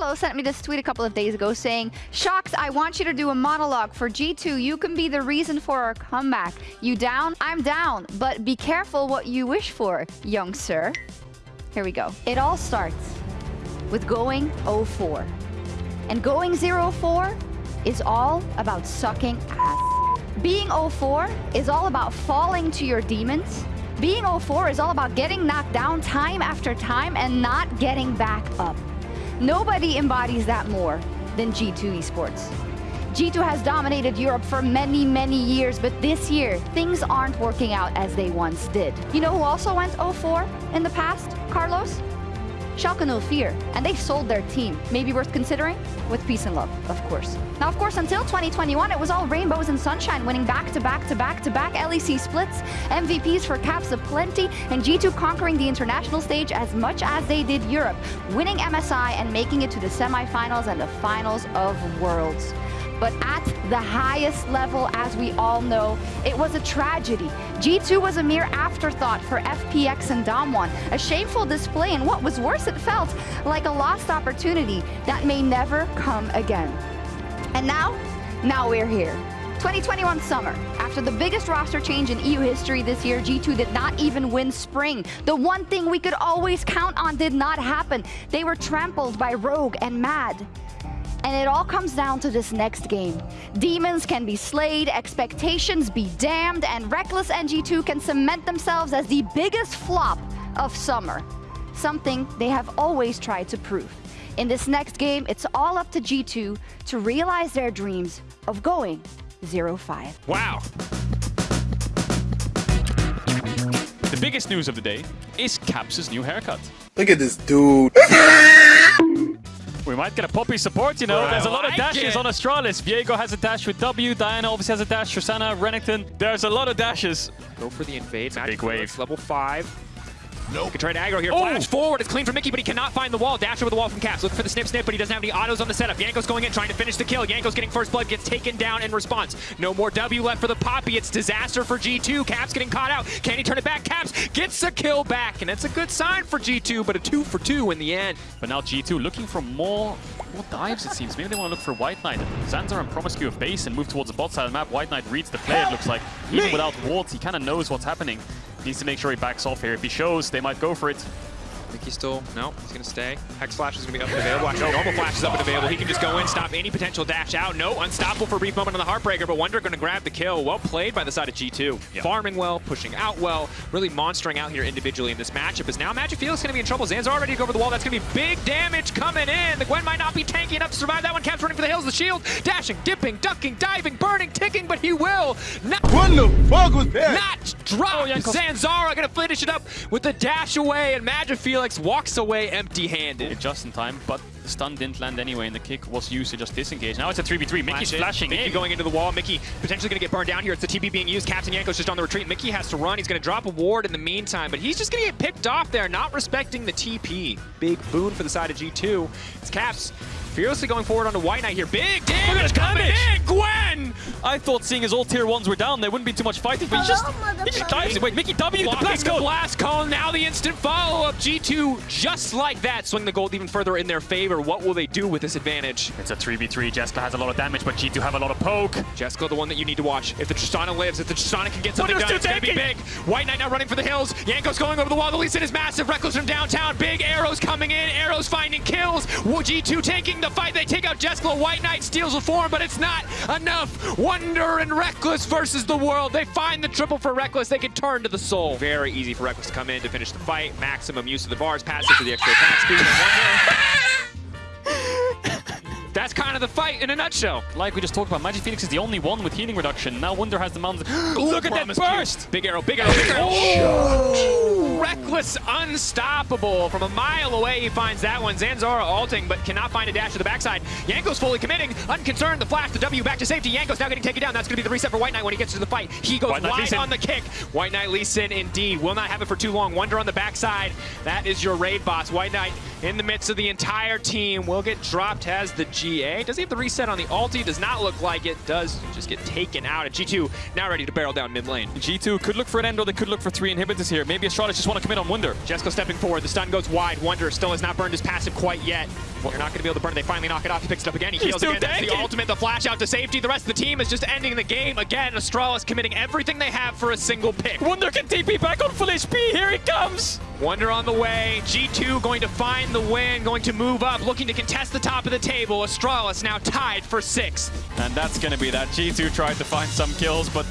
Carlos sent me this tweet a couple of days ago saying, Shocks, I want you to do a monologue for G2. You can be the reason for our comeback. You down? I'm down. But be careful what you wish for, young sir. Here we go. It all starts with going 0-4. And going 0-4 is all about sucking ass. Being 0-4 is all about falling to your demons. Being 0-4 is all about getting knocked down time after time and not getting back up. Nobody embodies that more than G2 Esports. G2 has dominated Europe for many, many years, but this year, things aren't working out as they once did. You know who also went 0-4 in the past? Carlos? Schalke 04, and they sold their team. Maybe worth considering? With peace and love, of course. Now, of course, until 2021, it was all rainbows and sunshine, winning back-to-back-to-back-to-back LEC splits, MVPs for caps of plenty, and G2 conquering the international stage as much as they did Europe, winning MSI and making it to the semifinals and the finals of Worlds. But at the highest level, as we all know, it was a tragedy. G2 was a mere afterthought for FPX and Damwon. A shameful display, and what was worse, it felt like a lost opportunity that may never come again. And now, now we're here. 2021 summer. After the biggest roster change in EU history this year, G2 did not even win Spring. The one thing we could always count on did not happen. They were trampled by Rogue and Mad. And it all comes down to this next game. Demons can be slayed, expectations be damned, and Rekkles NG2 can cement themselves as the biggest flop of summer. Something they have always tried to prove. In this next game, it's all up to G2 to realize their dreams of going 0-5. Wow. The biggest news of the day is Caps' new haircut. Look at this dude. Might get a Poppy support, you know. There's a lot of dashes get- on Astralis. Viego has a dash with W. Diana obviously has a dash. Rosanna, Renekton. There's a lot of dashes. Go for the invade. big wave. Level 5. Nope. Can try to aggro here. Oh! Flash forward. It's clean for Mickey, but he cannot find the wall. Dash over the wall from Caps. Looking for the snip snip, but he doesn't have any autos on the setup. Jankos going in, trying to finish the kill. Jankos getting first blood, gets taken down in response. No more W left for the Poppy. It's disaster for G2. Caps getting caught out. Can he turn it back? Caps gets a kill back, and it's a good sign for G2, but a two for two in the end. But now G2 looking for more, more dives, it seems. Maybe they want to look for White Knight. Zanzarah and Promisq of base and move towards the bot side of the map. White Knight reads the play, it looks like. Even without wards, he kind of knows what's happening. Needs to make sure he backs off here. If he shows, they might go for it. Mickey still, no, he's gonna stay. Hex Flash is gonna be up and available. Actually, normal Flash is up and available. He can just go in, stop any potential dash out. No, unstoppable for a brief moment on the Heartbreaker, but Wunder gonna grab the kill. Well played by the side of G2. Yeah. Farming well, pushing out well, really monstering out here individually in this matchup. Is now MagiFelix gonna be in trouble. Zanzarah already go over the wall. That's gonna be big damage coming in. The Gwen might not be tanky enough to survive that one. Caps running for the hills. The shield, dashing, dipping, ducking, diving, burning, ticking, but he will not What the fuck was that? not drop. Oh, Jankos. Zanzarah gonna finish it up with the dash away, and MagiFelix walks away empty-handed. Just in time, but the stun didn't land anyway, and the kick was used to just disengage. Now it's a 3v3. Mickey's Flash flashing Mickey in. going into the wall. Mickey potentially gonna get burned down here. It's the TP being used. Captain Jankos just on the retreat. Mickey has to run. He's gonna drop a ward in the meantime, but he's just gonna get picked off there, not respecting the TP. Big boon for the side of G2. It's Caps fearlessly going forward onto White Knight here. Big damage coming in. Gwen! I thought seeing as all tier ones were down, there wouldn't be too much fighting, but he just, he just dives it. Wait, Mickey W, the Blocking blast the blast cone. Now the instant follow-up. G2 just like that. Swing the gold even further in their favor. What will they do with this advantage? It's a 3v3. Jeskla has a lot of damage, but G2 have a lot of poke. Jeskla, the one that you need to watch. If the Tristana lives, if the Tristana can get something done, it's going to be big. White Knight now running for the hills. Jankos going over the wall. The Lee Sin is massive. Rekkles from downtown. Big arrows coming in. Arrows finding kills. Wo- G2 taking the fight. They take out Jeskla. White Knight steals the form, but it's not enough. Wunder and Rekkles versus the world. They find the triple for Rekkles. They can turn to the soul. Very easy for Rekkles to come in to finish the fight. Maximum use of the bars. Passes to the extra attack speed. And Wunder... That's kind of the fight in a nutshell. Like we just talked about, MagiFelix is the only one with healing reduction. Now Wunder has the mountains. Look at that Promisq burst! Big arrow, big arrow, big arrow. Oh! oh! Rekkles, unstoppable. From a mile away, he finds that one. Zanzarah alting, but cannot find a dash to the backside. Jankos fully committing, unconcerned. The flash, the W back to safety. Jankos now getting taken down. That's going to be the reset for White Knight when he gets to the fight. He goes White wide on the kick. White Knight Lee Sin, indeed. Will not have it for too long. Wunder on the backside. That is your raid boss. White Knight in the midst of the entire team. Will get dropped, has the GA. Does he have the reset on the ulti? Does not look like it. Does just get taken out. And G2 now ready to barrel down mid lane. G2 could look for an end or they could look for three inhibitors here. Maybe Astralis just want to commit on Wunder. Jeskla stepping forward. The stun goes wide. Wunder still has not burned his passive quite yet. You're not going to be able to burn it. They finally knock it off. He picks it up again. He He's heals still again. That's the ultimate. The flash out to safety. The rest of the team is just ending the game. Again, Astralis committing everything they have for a single pick. Wunder can TP back on full HP. Here he comes. Wunder on the way. G2 going to find the win, going to move up, looking to contest the top of the table. Astralis now tied for sixth. And that's going to be that. G2 tried to find some kills, but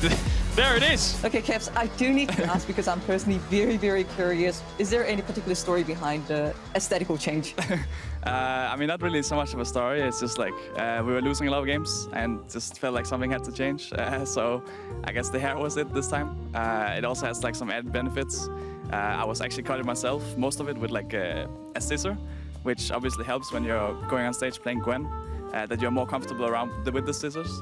there it is. Okay, Caps, I do need to ask because I'm personally very, very curious. Is there any particular story behind the aesthetical change? Uh, I mean, not really so much of a story. It's just like uh, we were losing a lot of games and just felt like something had to change. Uh, so I guess the hair was it this time. Uh, it also has like some added benefits. Uh, I was actually cutting myself, most of it with like a, a scissor, which obviously helps when you're going on stage playing Gwen, uh, that you're more comfortable around the, with the scissors.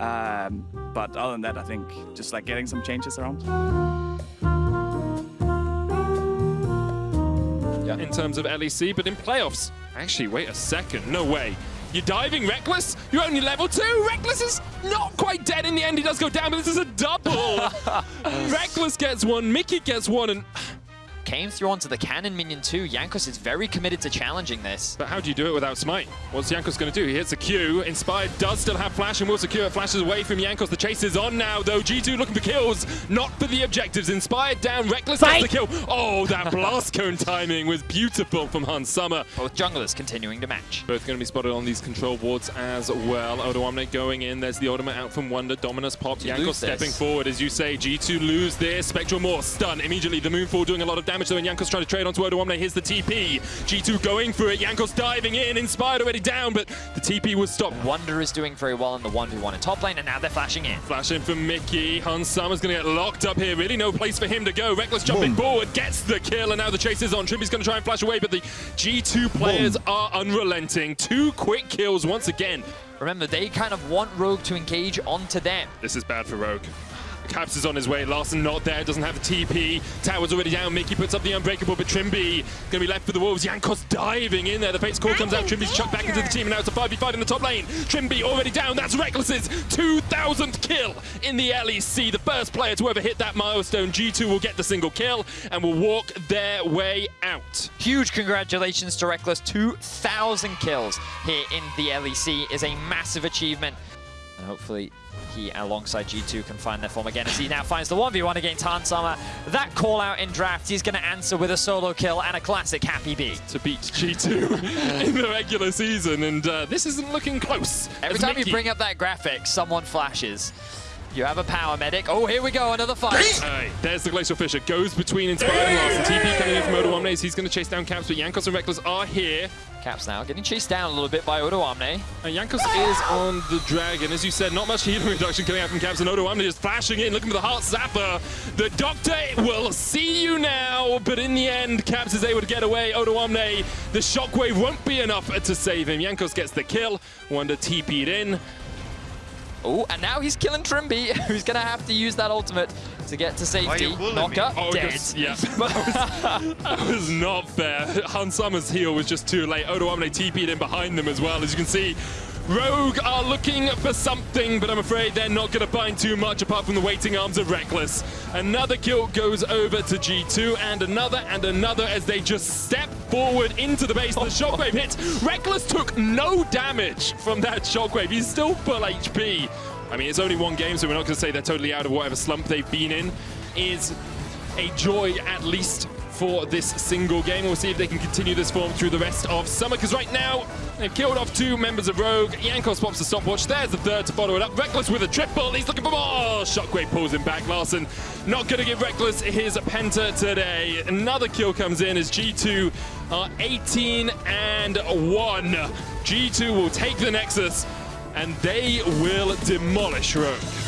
Um, but other than that, I think just like getting some changes around. Yeah. In terms of LEC, but in playoffs. Actually, wait a second. No way. You're diving Rekkles? You're only level two? Rekkles is not quite dead in the end. He does go down, but this is a double. Rekkles gets one, Mickey gets one, and Came through onto the cannon minion too. Jankos is very committed to challenging this. But how do you do it without Smite? What's Jankos going to do? He hits a Q. Inspired does still have Flash and will secure it. Flashes away from Jankos. The chase is on now, though. G2 looking for kills, not for the objectives. Inspired down. Rekkles gets the kill. Oh, that blast cone timing was beautiful from Hans Sama. Both junglers continuing to match. Both going to be spotted on these control wards as well. Odoamne going in. There's the ultimate out from Wunder. Dominus popped. You Jankos stepping forward. As you say, G2 lose this. Spectral Morph stun immediately. The Moonfall doing a lot of damage though, and Jankos trying to trade onto Odoamne. Here's the TP. G2 going for it. Jankos diving in. Inspired already down, but the TP was stopped. Wunder is doing very well in the 1v1 in top lane, and now they're flashing in. Flash in from Mickey. Hans Sama's going to get locked up here. Really no place for him to go. Rekkles jumping forward, gets the kill, and now the chase is on. Trymbi's going to try and flash away, but the G2 players are unrelenting. Two quick kills once again. Remember, they kind of want Rogue to engage onto them. This is bad for Rogue. Caps is on his way. Larssen not there, doesn't have the TP. Tower's already down. Mickey puts up the Unbreakable, but Trymbi going to be left for the Wolves. Jankos diving in there. The Fate's Call comes out. Trymbi's chucked back into the team, and now it's a 5v5 in the top lane. Trymbi already down. That's Rekkles's 2,000th kill in the LEC. The first player to ever hit that milestone. G2 will get the single kill and will walk their way out. Huge congratulations to Rekkles. 2,000 kills here in the LEC is a massive achievement. And hopefully he, alongside G2, can find their form again as he now finds the 1v1 against Hans Sama. That call out in draft, he's going to answer with a solo kill and a classic happy B. To beat G2 in the regular season, and uh, this isn't looking close. Every time Mickey- you bring up that graphic, someone flashes. You have a power medic. Oh, here we go, another fight. There's the Glacial Fissure. Goes between Inspired and Larssen. TP coming in from Odoamne's. He's going to chase down Caps, but Jankos and Rekkles are here. Caps now getting chased down a little bit by Odoamne. And Jankos is on the Dragon. As you said, not much healing reduction coming out from Caps, and Odoamne's just flashing in, looking for the Heart Zapper. The Doctor will see you now, but in the end, Caps is able to get away. Odoamne, the Shockwave won't be enough to save him. Jankos gets the kill. Wunder TP'd in. Oh, and now he's killing Trymbi, who's going to have to use that ultimate to get to safety. Knocker, Oh, dead. just- yeah. that, was, that was not fair. Hans Sama's heal was just too late. Odoamne TP'd in behind them as well. As you can see, Rogue are looking for something, but I'm afraid they're not going to find too much apart from the waiting arms of Rekkles. Another kill goes over to G2, and another and another as they just step forward into the base. The shockwave hits. Rekkles took no damage from that shockwave. He's still full HP. I mean, it's only one game, so we're not going to say they're totally out of whatever slump they've been in. Is a joy at least for this single game. We'll see if they can continue this form through the rest of summer, because right now they've killed off two members of Rogue. Jankos pops the stopwatch. There's the third to follow it up. Rekkles with a triple. He's looking for more. Shockwave pulls him back. Larssen not going to give Rekkles his penta today. Another kill comes in as G2 are 18 and 1. G2 will take the Nexus and they will demolish Rogue.